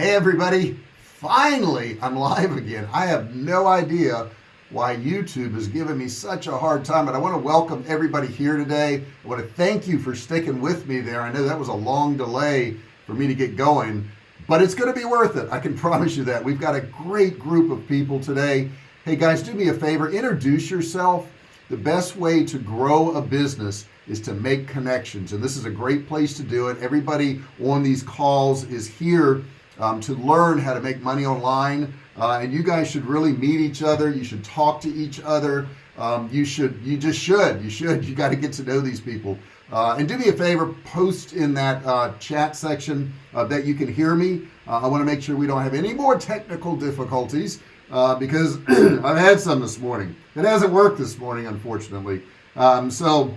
hey everybody. Finally I'm live again. I have no idea why YouTube is giving me such a hard time but I want to welcome everybody here today. I want to thank you for sticking with me there. I know that was a long delay for me to get going but it's going to be worth it. I can promise you that. We've got a great group of people today. Hey guys do me a favor. Introduce yourself. The best way to grow a business is to make connections and this is a great place to do it. Everybody on these calls is here um, to learn how to make money online. Uh, and you guys should really meet each other. You should talk to each other. Um, you should you just should you should. You got to get to know these people. Uh, and do me a favor post in that uh, chat section uh, that you can hear me. Uh, I want to make sure we don't have any more technical difficulties uh, because I've had some this morning. It hasn't worked this morning unfortunately. Um, so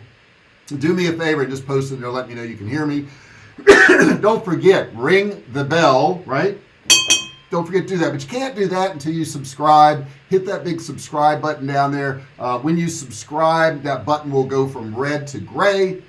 do me a favor and just post it there. Let me know you can hear me don't forget ring the bell right? Don't forget to do that but you can't do that until you subscribe. Hit that big subscribe button down there. Uh, when you subscribe that button will go from red to gray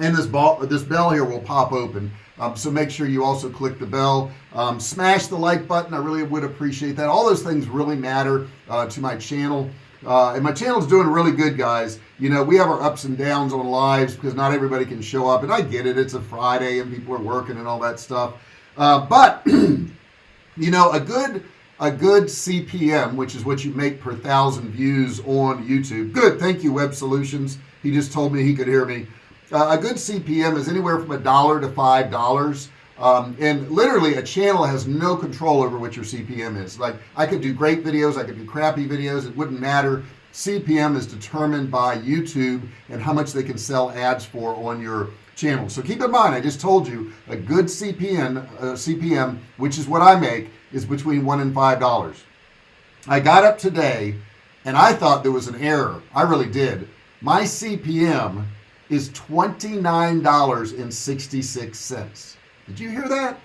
and this ball this bell here will pop open. Um, so make sure you also click the bell. Um, smash the like button I really would appreciate that. All those things really matter uh, to my channel uh, and my channel is doing really good guys. You know we have our ups and downs on lives because not everybody can show up and I get it. It's a Friday and people are working and all that stuff. Uh, but you know a good a good CPM which is what you make per thousand views on YouTube. Good thank you web solutions. He just told me he could hear me. Uh, a good CPM is anywhere from a dollar to five dollars um, and literally a channel has no control over what your CPM is. Like I could do great videos I could do crappy videos it wouldn't matter. CPM is determined by YouTube and how much they can sell ads for on your channel. So keep in mind I just told you a good CPM uh, CPM which is what I make is between one and five dollars. I got up today and I thought there was an error. I really did. My CPM is $29.66 did you hear that?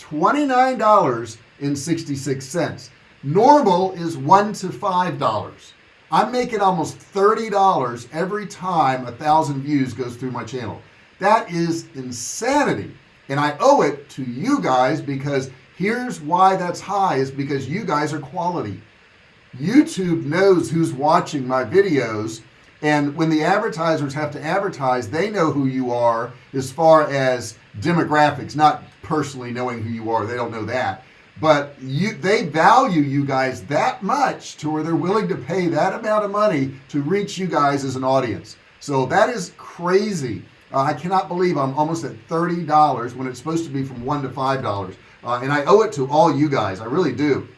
$29.66 normal is one to five dollars. I'm making almost $30 every time a thousand views goes through my channel. That is insanity. And I owe it to you guys because here's why that's high is because you guys are quality. YouTube knows who's watching my videos and when the advertisers have to advertise they know who you are as far as demographics not personally knowing who you are they don't know that. But you they value you guys that much to where they're willing to pay that amount of money to reach you guys as an audience. So that is crazy. Uh, I cannot believe I'm almost at $30 when it's supposed to be from one to five dollars. Uh, and I owe it to all you guys. I really do.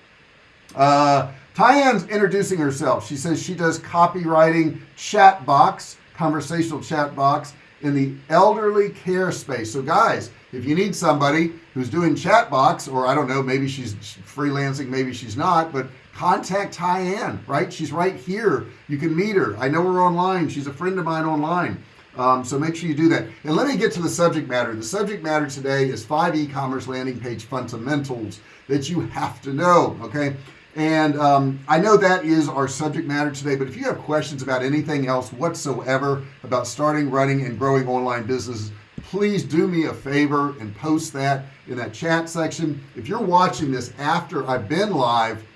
Uh, Tyann's introducing herself. She says she does copywriting chat box conversational chat box in the elderly care space. So guys if you need somebody who's doing chat box or I don't know maybe she's freelancing maybe she's not but contact Tyann right? She's right here. You can meet her. I know her online. She's a friend of mine online. Um, so make sure you do that. And let me get to the subject matter. The subject matter today is five e-commerce landing page fundamentals that you have to know okay and um, I know that is our subject matter today but if you have questions about anything else whatsoever about starting running and growing online businesses please do me a favor and post that in that chat section. If you're watching this after I've been live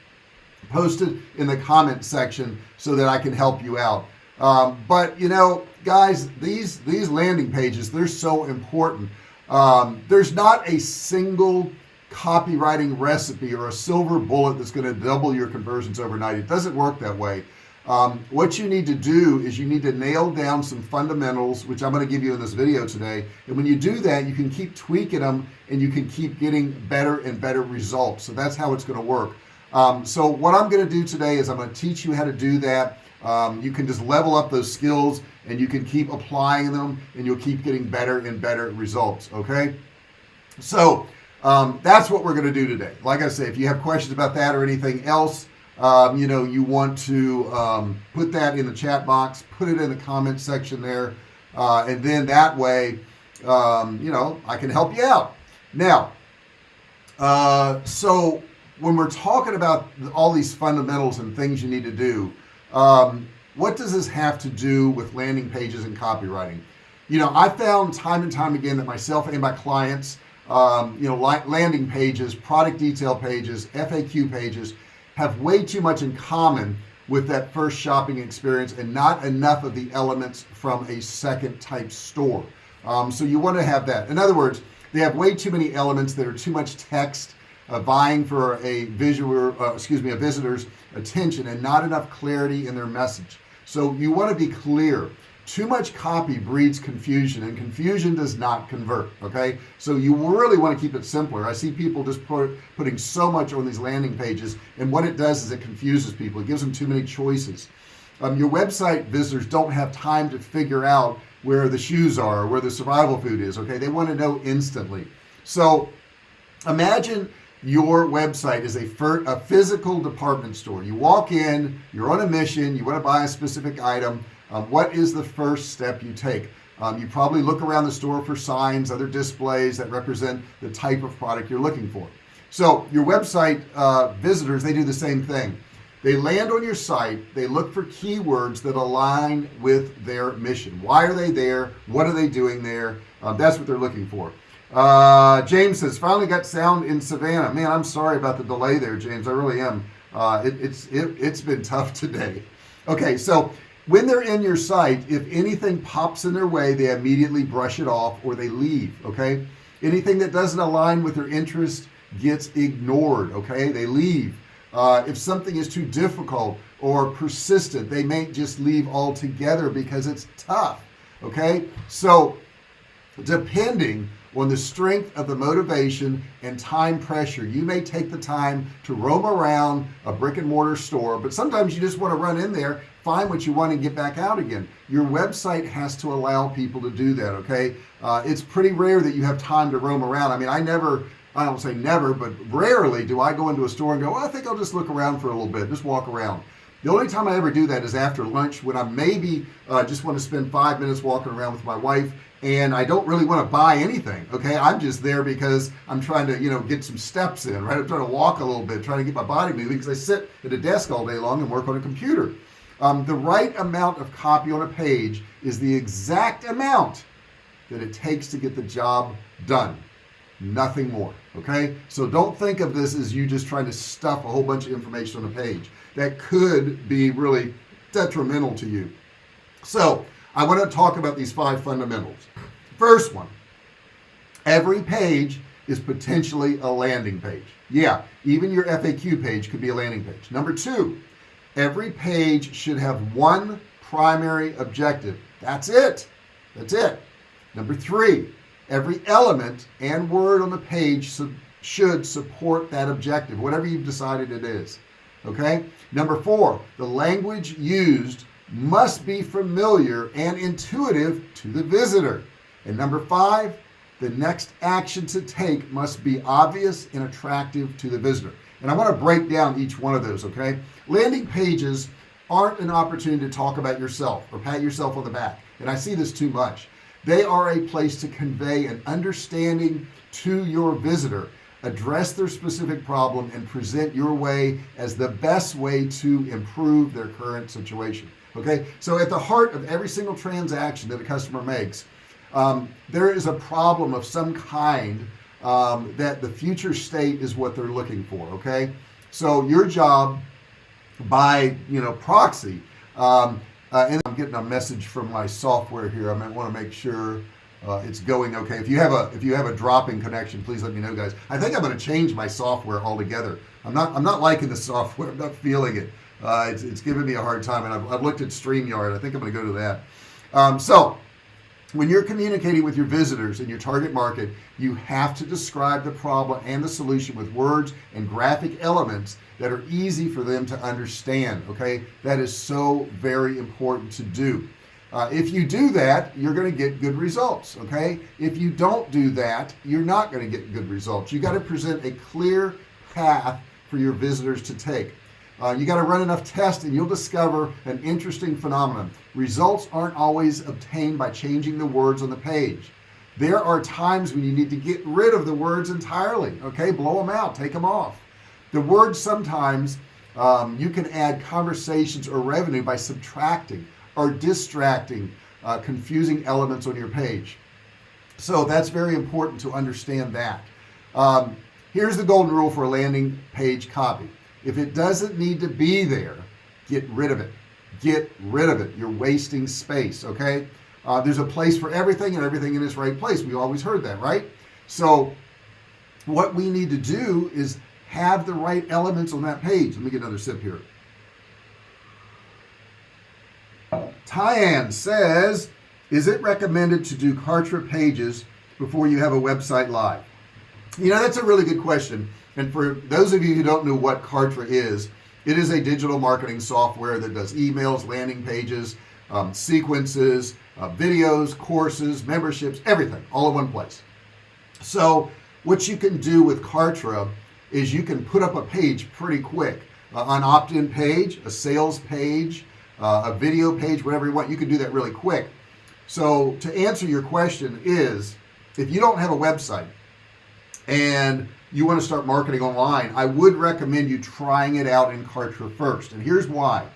post it in the comment section so that I can help you out. Um, but you know guys these these landing pages they're so important. Um, there's not a single copywriting recipe or a silver bullet that's going to double your conversions overnight. It doesn't work that way. Um, what you need to do is you need to nail down some fundamentals which I'm going to give you in this video today. And when you do that you can keep tweaking them and you can keep getting better and better results. So that's how it's going to work. Um, so what I'm going to do today is I'm going to teach you how to do that. Um, you can just level up those skills and you can keep applying them and you'll keep getting better and better results okay? So um, that's what we're going to do today. Like I say if you have questions about that or anything else um, you know you want to um, put that in the chat box put it in the comment section there uh, and then that way um, you know I can help you out. Now uh, so when we're talking about all these fundamentals and things you need to do um, what does this have to do with landing pages and copywriting? You know I found time and time again that myself and my clients um, you know landing pages product detail pages FAQ pages have way too much in common with that first shopping experience and not enough of the elements from a second type store. Um, so you want to have that. In other words they have way too many elements that are too much text uh, vying for a visual uh, excuse me a visitor's attention and not enough clarity in their message. So you want to be clear too much copy breeds confusion and confusion does not convert okay? So you really want to keep it simpler. I see people just put, putting so much on these landing pages and what it does is it confuses people. It gives them too many choices. Um, your website visitors don't have time to figure out where the shoes are where the survival food is okay? They want to know instantly. So imagine your website is a, a physical department store. You walk in you're on a mission you want to buy a specific item um, what is the first step you take? Um, you probably look around the store for signs other displays that represent the type of product you're looking for. So your website uh, visitors they do the same thing. They land on your site they look for keywords that align with their mission. Why are they there? What are they doing there? Um, that's what they're looking for. Uh, James says finally got sound in Savannah. Man I'm sorry about the delay there James. I really am. Uh, it, it's it, it's been tough today. Okay so when they're in your site if anything pops in their way they immediately brush it off or they leave okay? Anything that doesn't align with their interest gets ignored okay? They leave. Uh, if something is too difficult or persistent they may just leave altogether because it's tough okay? So depending on the strength of the motivation and time pressure. You may take the time to roam around a brick-and-mortar store but sometimes you just want to run in there find what you want and get back out again. Your website has to allow people to do that okay? Uh, it's pretty rare that you have time to roam around. I mean I never I don't say never but rarely do I go into a store and go well, I think I'll just look around for a little bit just walk around. The only time I ever do that is after lunch when I maybe uh, just want to spend five minutes walking around with my wife and I don't really want to buy anything okay? I'm just there because I'm trying to you know get some steps in right? I'm trying to walk a little bit trying to get my body moving because I sit at a desk all day long and work on a computer. Um, the right amount of copy on a page is the exact amount that it takes to get the job done. Nothing more okay? So don't think of this as you just trying to stuff a whole bunch of information on a page. That could be really detrimental to you. So I want to talk about these five fundamentals. First one every page is potentially a landing page. Yeah even your FAQ page could be a landing page. Number two every page should have one primary objective. That's it. That's it. Number three every element and word on the page should support that objective whatever you've decided it is okay? Number four the language used must be familiar and intuitive to the visitor. And number five the next action to take must be obvious and attractive to the visitor. And I want to break down each one of those okay? Landing pages aren't an opportunity to talk about yourself or pat yourself on the back. And I see this too much. They are a place to convey an understanding to your visitor address their specific problem and present your way as the best way to improve their current situation okay? So at the heart of every single transaction that a customer makes um, there is a problem of some kind um, that the future state is what they're looking for okay? So your job by you know proxy um, uh, and I'm getting a message from my software here. I might want to make sure uh, it's going okay. If you have a if you have a dropping connection please let me know guys. I think I'm going to change my software altogether. I'm not I'm not liking the software. I'm not feeling it uh, it's, it's giving me a hard time and I've, I've looked at StreamYard. I think I'm gonna go to that. Um, so when you're communicating with your visitors in your target market you have to describe the problem and the solution with words and graphic elements that are easy for them to understand okay? That is so very important to do. Uh, if you do that you're going to get good results okay? If you don't do that you're not going to get good results. You got to present a clear path for your visitors to take uh, you got to run enough tests and you'll discover an interesting phenomenon. Results aren't always obtained by changing the words on the page. There are times when you need to get rid of the words entirely okay? Blow them out take them off. The words sometimes um, you can add conversations or revenue by subtracting or distracting uh, confusing elements on your page. So that's very important to understand that. Um, here's the golden rule for a landing page copy if it doesn't need to be there get rid of it. Get rid of it. You're wasting space okay? Uh, there's a place for everything and everything in its right place. We always heard that right? So what we need to do is have the right elements on that page. Let me get another sip here. Tyann says is it recommended to do Kartra pages before you have a website live? You know that's a really good question and for those of you who don't know what Kartra is it is a digital marketing software that does emails landing pages um, sequences uh, videos courses memberships everything all in one place. So what you can do with Kartra is you can put up a page pretty quick. Uh, an opt-in page a sales page uh, a video page whatever you want you can do that really quick. So to answer your question is if you don't have a website and you want to start marketing online I would recommend you trying it out in Kartra first. And here's why.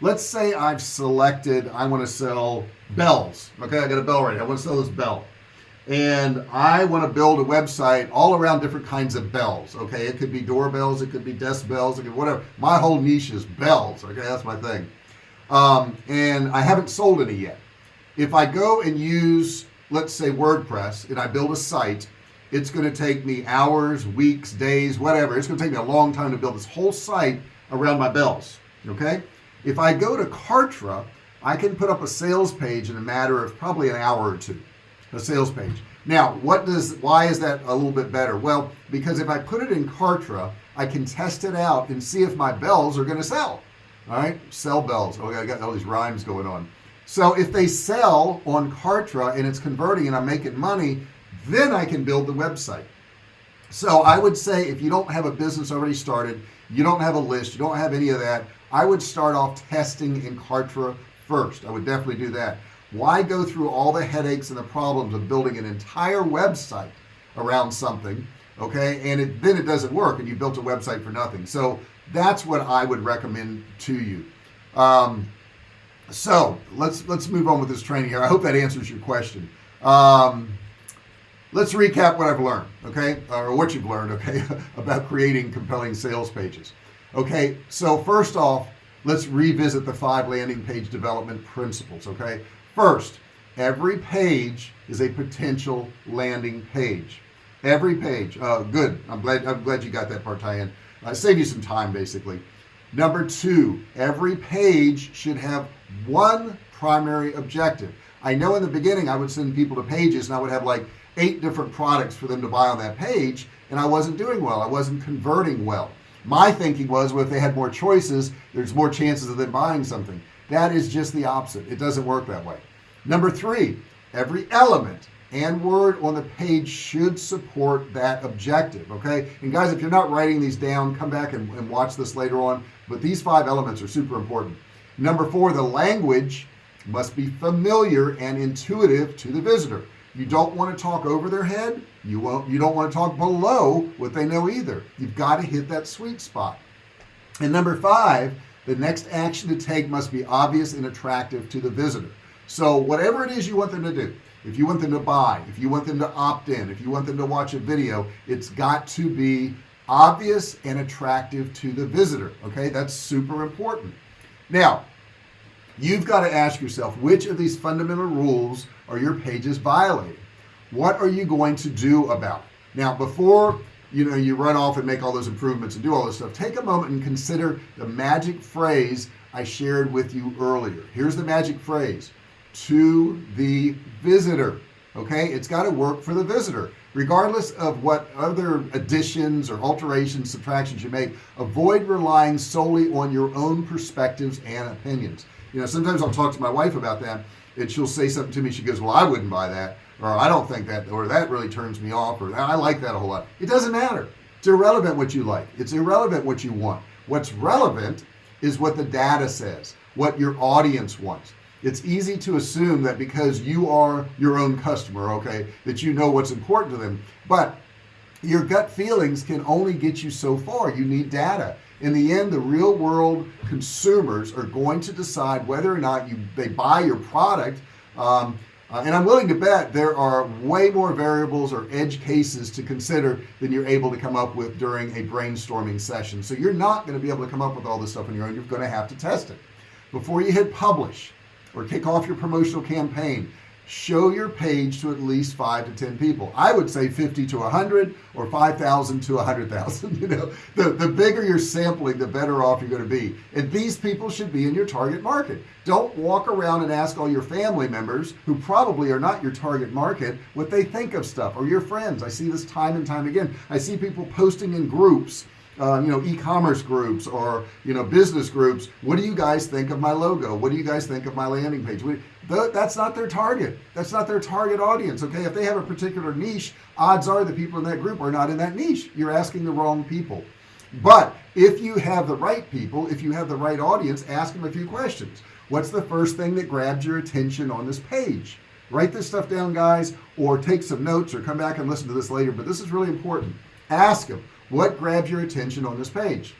Let's say I've selected I want to sell bells okay? I got a bell right I want to sell this bell. And I want to build a website all around different kinds of bells okay? It could be doorbells it could be desk bells it could whatever. My whole niche is bells okay? That's my thing. Um, and I haven't sold any yet. If I go and use let's say WordPress and I build a site it's going to take me hours weeks days whatever. It's going to take me a long time to build this whole site around my bells okay? If I go to Kartra I can put up a sales page in a matter of probably an hour or two a sales page. Now what does why is that a little bit better? Well because if I put it in Kartra I can test it out and see if my bells are going to sell all right? Sell bells. Oh I got all these rhymes going on. So if they sell on Kartra and it's converting and I'm making money then I can build the website. So I would say if you don't have a business already started you don't have a list you don't have any of that I would start off testing in Kartra first. I would definitely do that. Why go through all the headaches and the problems of building an entire website around something okay? And it, then it doesn't work and you built a website for nothing. So that's what I would recommend to you. Um, so let's let's move on with this training here. I hope that answers your question. Um, let's recap what I've learned okay? Or what you've learned okay about creating compelling sales pages. Okay so first off let's revisit the five landing page development principles okay? First every page is a potential landing page. Every page uh, good. I'm glad I'm glad you got that part Tyann. Uh, save you some time basically. Number two every page should have one primary objective. I know in the beginning I would send people to pages and I would have like eight different products for them to buy on that page and I wasn't doing well. I wasn't converting well. My thinking was well if they had more choices there's more chances of them buying something. That is just the opposite. It doesn't work that way. Number three every element and word on the page should support that objective okay? And guys if you're not writing these down come back and, and watch this later on. But these five elements are super important. Number four the language must be familiar and intuitive to the visitor you don't want to talk over their head you won't you don't want to talk below what they know either. You've got to hit that sweet spot. And number five the next action to take must be obvious and attractive to the visitor. So whatever it is you want them to do if you want them to buy if you want them to opt in if you want them to watch a video it's got to be obvious and attractive to the visitor okay? That's super important. Now you've got to ask yourself which of these fundamental rules are your pages violating? What are you going to do about? It now before you know you run off and make all those improvements and do all this stuff take a moment and consider the magic phrase I shared with you earlier. Here's the magic phrase to the visitor okay? It's got to work for the visitor. Regardless of what other additions or alterations subtractions you make avoid relying solely on your own perspectives and opinions you know sometimes I'll talk to my wife about that and she'll say something to me she goes well I wouldn't buy that or I don't think that or that really turns me off or I like that a whole lot. It doesn't matter. It's irrelevant what you like. It's irrelevant what you want. What's relevant is what the data says what your audience wants. It's easy to assume that because you are your own customer okay that you know what's important to them but your gut feelings can only get you so far. You need data in the end the real world consumers are going to decide whether or not you they buy your product um, uh, and I'm willing to bet there are way more variables or edge cases to consider than you're able to come up with during a brainstorming session. So you're not going to be able to come up with all this stuff on your own. You're going to have to test it. Before you hit publish or kick off your promotional campaign show your page to at least five to ten people. I would say 50 to 100 or 5,000 to 100,000 you know. The the bigger you're sampling the better off you're going to be. And these people should be in your target market. Don't walk around and ask all your family members who probably are not your target market what they think of stuff or your friends. I see this time and time again. I see people posting in groups uh, you know e-commerce groups or you know business groups what do you guys think of my logo? What do you guys think of my landing page? That's not their target. That's not their target audience okay? If they have a particular niche odds are the people in that group are not in that niche. You're asking the wrong people. But if you have the right people if you have the right audience ask them a few questions. What's the first thing that grabs your attention on this page? Write this stuff down guys or take some notes or come back and listen to this later but this is really important. Ask them what grabs your attention on this page?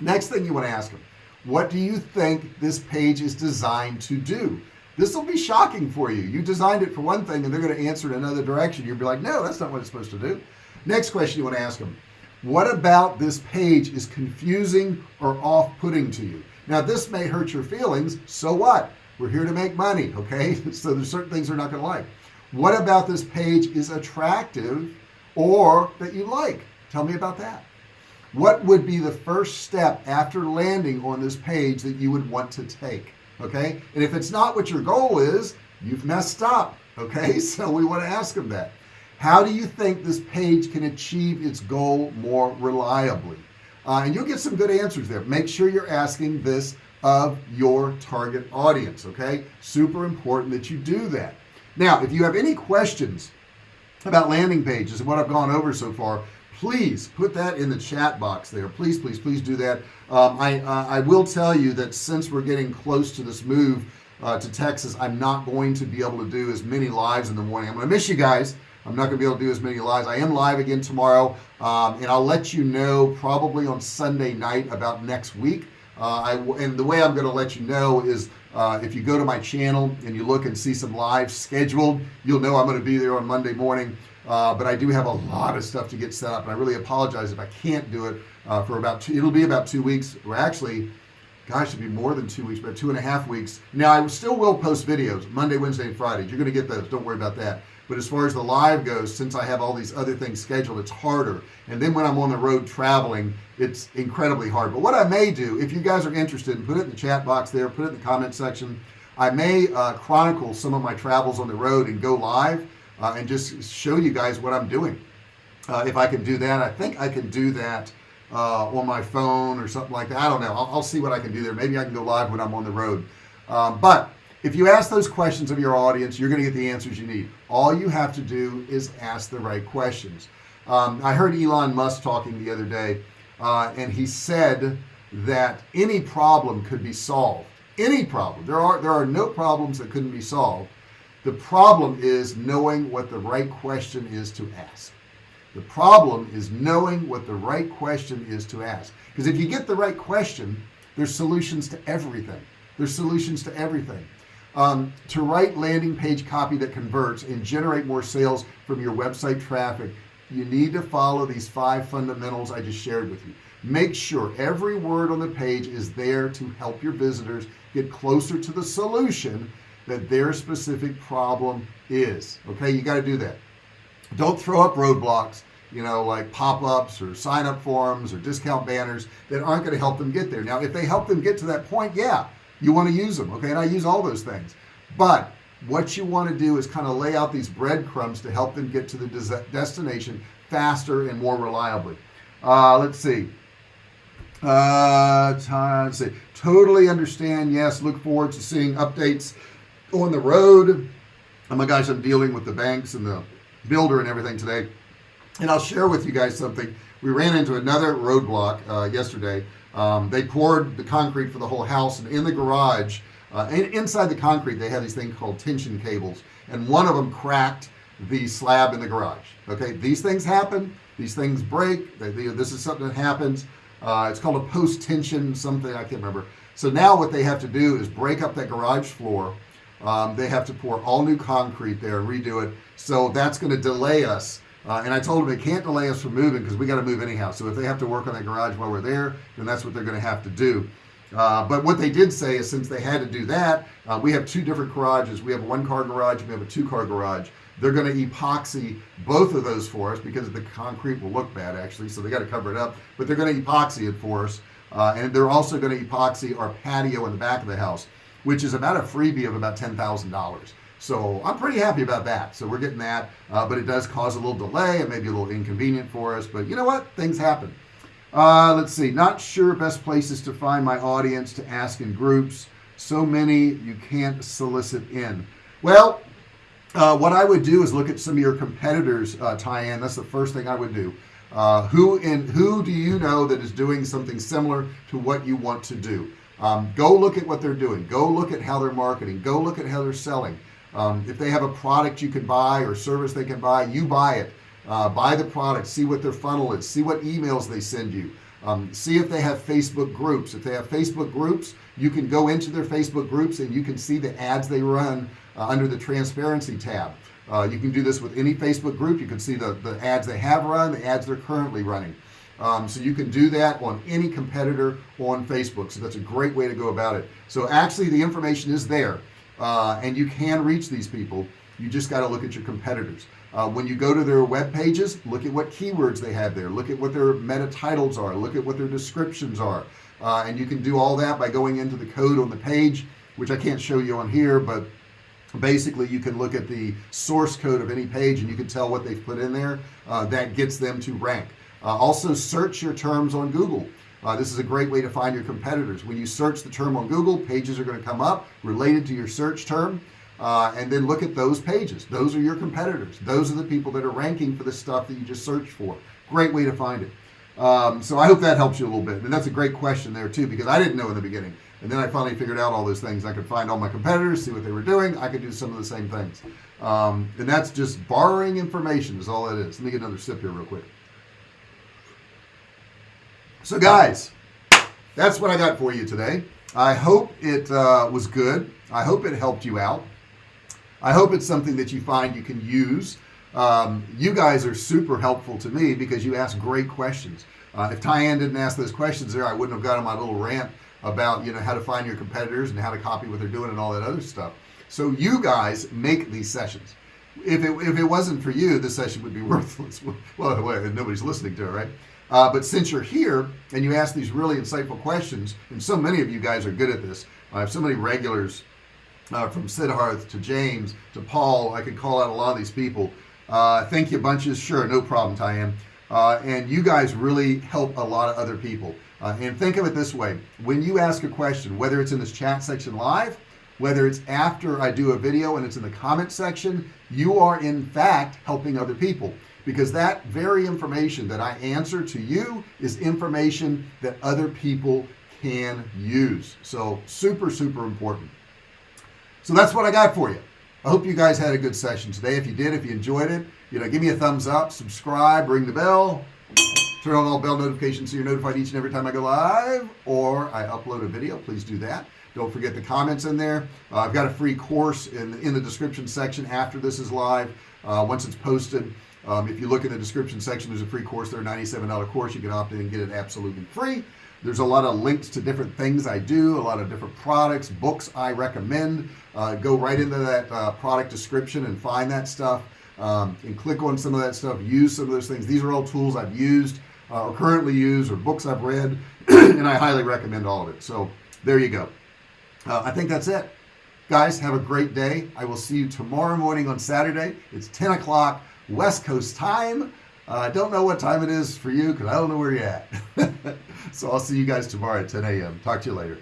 Next thing you want to ask them what do you think this page is designed to do? This will be shocking for you. You designed it for one thing and they're going to answer in another direction. You'll be like no that's not what it's supposed to do. Next question you want to ask them what about this page is confusing or off-putting to you? Now this may hurt your feelings so what? We're here to make money okay? So there's certain things they're not going to like. What about this page is attractive or that you like tell me about that. What would be the first step after landing on this page that you would want to take okay? And if it's not what your goal is you've messed up okay? So we want to ask them that. How do you think this page can achieve its goal more reliably? Uh, and you'll get some good answers there. Make sure you're asking this of your target audience okay? Super important that you do that. Now if you have any questions about landing pages and what I've gone over so far please put that in the chat box there. Please please please do that. Um, I uh, I will tell you that since we're getting close to this move uh, to Texas I'm not going to be able to do as many lives in the morning. I'm gonna miss you guys. I'm not gonna be able to do as many lives. I am live again tomorrow um, and I'll let you know probably on Sunday night about next week. Uh, I and the way I'm gonna let you know is uh, if you go to my channel and you look and see some live scheduled you'll know I'm going to be there on Monday morning. Uh, but I do have a lot of stuff to get set up and I really apologize if I can't do it uh, for about two it'll be about two weeks or actually gosh it'll be more than two weeks but two and a half weeks. Now I still will post videos Monday Wednesday and Friday you're gonna get those don't worry about that but as far as the live goes since I have all these other things scheduled it's harder. And then when I'm on the road traveling it's incredibly hard. But what I may do if you guys are interested put it in the chat box there put it in the comment section I may uh, chronicle some of my travels on the road and go live uh, and just show you guys what I'm doing. Uh, if I can do that I think I can do that uh, on my phone or something like that. I don't know. I'll, I'll, see what I can do there. Maybe I can go live when I'm on the road. Um, but if you ask those questions of your audience you're gonna get the answers you need. All you have to do is ask the right questions. Um, I heard Elon Musk talking the other day uh, and he said that any problem could be solved. Any problem. There are there are no problems that couldn't be solved. The problem is knowing what the right question is to ask. The problem is knowing what the right question is to ask. Because if you get the right question there's solutions to everything. There's solutions to everything um, to write landing page copy that converts and generate more sales from your website traffic you need to follow these five fundamentals I just shared with you. Make sure every word on the page is there to help your visitors get closer to the solution that their specific problem is okay? You got to do that. Don't throw up roadblocks you know like pop-ups or sign up forms or discount banners that aren't going to help them get there. Now if they help them get to that point yeah you want to use them okay? And I use all those things. But what you want to do is kind of lay out these breadcrumbs to help them get to the destination faster and more reliably. Uh, let's see. Uh let's see. Totally understand yes look forward to seeing updates on the road. Oh my gosh I'm dealing with the banks and the builder and everything today. And I'll share with you guys something. We ran into another roadblock uh, yesterday um, they poured the concrete for the whole house and in the garage uh, and inside the concrete they have these things called tension cables and one of them cracked the slab in the garage. Okay these things happen these things break they, they, this is something that happens. Uh, it's called a post tension something I can't remember. So now what they have to do is break up that garage floor. Um, they have to pour all new concrete there and redo it. So that's going to delay us uh, and I told them they can't delay us from moving because we got to move anyhow. So if they have to work on that garage while we're there then that's what they're going to have to do. Uh, but what they did say is since they had to do that uh, we have two different garages. We have a one car garage we have a two car garage. They're going to epoxy both of those for us because the concrete will look bad actually so they got to cover it up. But they're going to epoxy it for us uh, and they're also going to epoxy our patio in the back of the house which is about a freebie of about $10,000 so I'm pretty happy about that. So we're getting that uh, but it does cause a little delay and maybe a little inconvenient for us but you know what? Things happen. Uh, let's see. Not sure best places to find my audience to ask in groups. So many you can't solicit in. Well uh, what I would do is look at some of your competitors uh, Tyann that's the first thing I would do. Uh, who in who do you know that is doing something similar to what you want to do? Um, go look at what they're doing. Go look at how they're marketing. Go look at how they're selling um, if they have a product you can buy or service they can buy you buy it. Uh, buy the product see what their funnel is see what emails they send you. Um, see if they have Facebook groups. If they have Facebook groups you can go into their Facebook groups and you can see the ads they run uh, under the transparency tab. Uh, you can do this with any Facebook group. You can see the the ads they have run the ads they're currently running. Um, so you can do that on any competitor on Facebook. So that's a great way to go about it. So actually the information is there uh, and you can reach these people. You just got to look at your competitors. Uh, when you go to their web pages look at what keywords they have there. Look at what their meta titles are. Look at what their descriptions are. Uh, and you can do all that by going into the code on the page which I can't show you on here but basically you can look at the source code of any page and you can tell what they've put in there. Uh, that gets them to rank. Uh, also search your terms on Google uh, this is a great way to find your competitors. When you search the term on Google pages are going to come up related to your search term uh, and then look at those pages. Those are your competitors. Those are the people that are ranking for the stuff that you just searched for. Great way to find it. Um, so I hope that helps you a little bit. And that's a great question there too because I didn't know in the beginning. And then I finally figured out all those things. I could find all my competitors see what they were doing. I could do some of the same things. Um, and that's just borrowing information is all that is. Let me get another sip here real quick so guys that's what I got for you today. I hope it uh, was good. I hope it helped you out. I hope it's something that you find you can use. Um, you guys are super helpful to me because you ask great questions. Uh, if Tyann didn't ask those questions there I wouldn't have got on my little rant about you know how to find your competitors and how to copy what they're doing and all that other stuff. So you guys make these sessions. If it, if it wasn't for you the session would be worthless. Well nobody's listening to it right uh, but since you're here and you ask these really insightful questions and so many of you guys are good at this I have so many regulars uh, from Siddharth to James to Paul I could call out a lot of these people. Uh, thank you bunches. Sure no problem Tyann. Uh, and you guys really help a lot of other people. Uh, and think of it this way. When you ask a question whether it's in this chat section live whether it's after I do a video and it's in the comment section you are in fact helping other people because that very information that I answer to you is information that other people can use. So super super important. So that's what I got for you. I hope you guys had a good session today. If you did if you enjoyed it you know give me a thumbs up subscribe ring the bell turn on all bell notifications so you're notified each and every time I go live or I upload a video. Please do that. Don't forget the comments in there. Uh, I've got a free course in in the description section after this is live. Uh, once it's posted um, if you look in the description section there's a free course there $97 course. You can opt in and get it absolutely free. There's a lot of links to different things I do a lot of different products books I recommend. Uh, go right into that uh, product description and find that stuff um, and click on some of that stuff use some of those things. These are all tools I've used uh, or currently use or books I've read and I highly recommend all of it. So there you go. Uh, I think that's it. Guys have a great day. I will see you tomorrow morning on Saturday. It's 10 o'clock West Coast time. Uh, I don't know what time it is for you because I don't know where you're at. So I'll see you guys tomorrow at 10 a.m. talk to you later